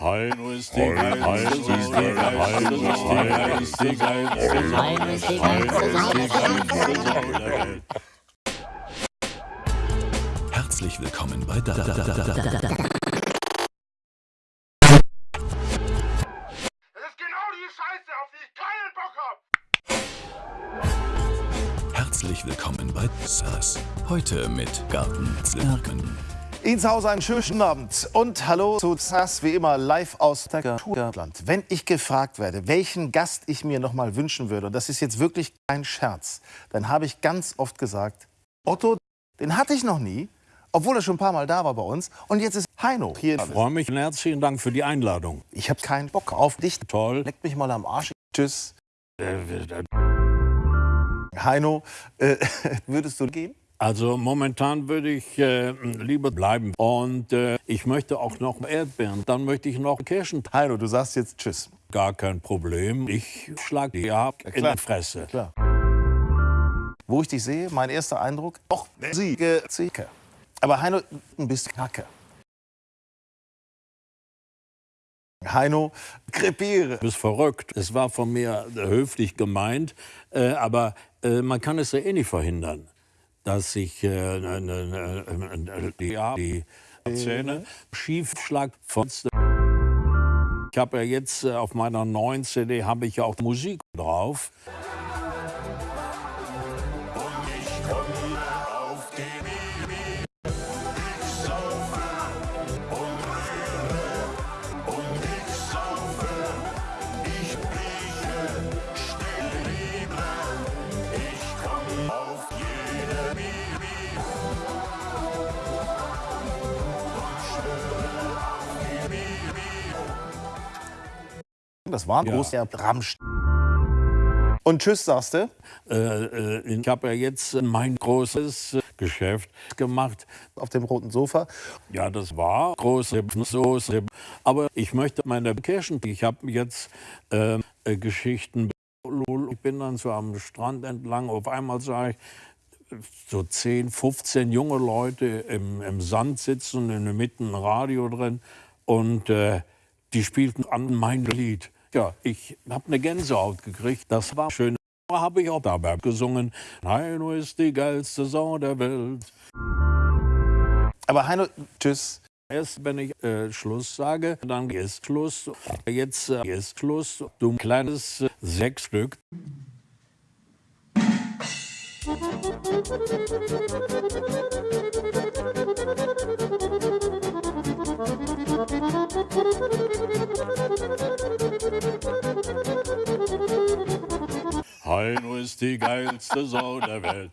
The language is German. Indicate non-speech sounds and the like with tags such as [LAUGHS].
Heino ist die geilste. Heino ist die geilste Heino ist die geilste Sau der Welt. Herzlich willkommen bei da, da, da, da, da, da. Ist genau die die hab! Herzlich willkommen bei SAS. Heute mit Garten Zu Hause einen schönen Abend und hallo zu SAS, wie immer live aus Naturland. Wenn ich gefragt werde, welchen Gast ich mir noch mal wünschen würde, und das ist jetzt wirklich kein Scherz, dann habe ich ganz oft gesagt, Otto, den hatte ich noch nie, obwohl er schon ein paar Mal da war bei uns. Und jetzt ist Heino hier. Ich freue mich und herzlichen Dank für die Einladung. Ich habe keinen Bock auf dich. Toll. Leck mich mal am Arsch. Tschüss. Äh, äh, Heino, äh, [LAUGHS] würdest du gehen? Also momentan würde ich äh, lieber bleiben. Und äh, ich möchte auch noch Erdbeeren. Dann möchte ich noch Kirschen. Heino, du sagst jetzt Tschüss. Gar kein Problem. Ich schlage die ab in klar. die Fresse. Klar. Wo ich dich sehe, mein erster Eindruck, doch, Siege, Siege. Aber Heino, ein bisschen Kacke. Heino, krepiere. Du bist verrückt. Es war von mir höflich gemeint, äh, aber äh, man kann es ja eh nicht verhindern, dass sich äh, ne, ne, ne, die, ja, die Zähne schief schlag. Ich habe ja jetzt äh, auf meiner neuen CD habe ich auch Musik drauf. Das war ein Ja. großer Ramsch. Und Tschüss, sagst du? Äh, äh, ich habe ja jetzt äh, mein großes äh, Geschäft gemacht. Auf dem roten Sofa. Ja, das war große Soße. Aber ich möchte meine Kirschen. Ich habe jetzt äh, Geschichten. Ich bin dann so am Strand entlang. Auf einmal sah ich so 10, 15 junge Leute im, im Sand sitzen, in der Mitte ein Radio drin. Und äh, die spielten an mein Lied. Ja, ich habe eine Gänsehaut gekriegt. Das war schön. Habe ich auch dabei gesungen. Heino ist die geilste Sau der Welt. Aber Heino, Tschüss. Erst wenn ich äh, Schluss sage, dann ist Schluss. Jetzt äh, ist Schluss. Du kleines äh, Sechsstück. Heino ist die geilste Sau der Welt.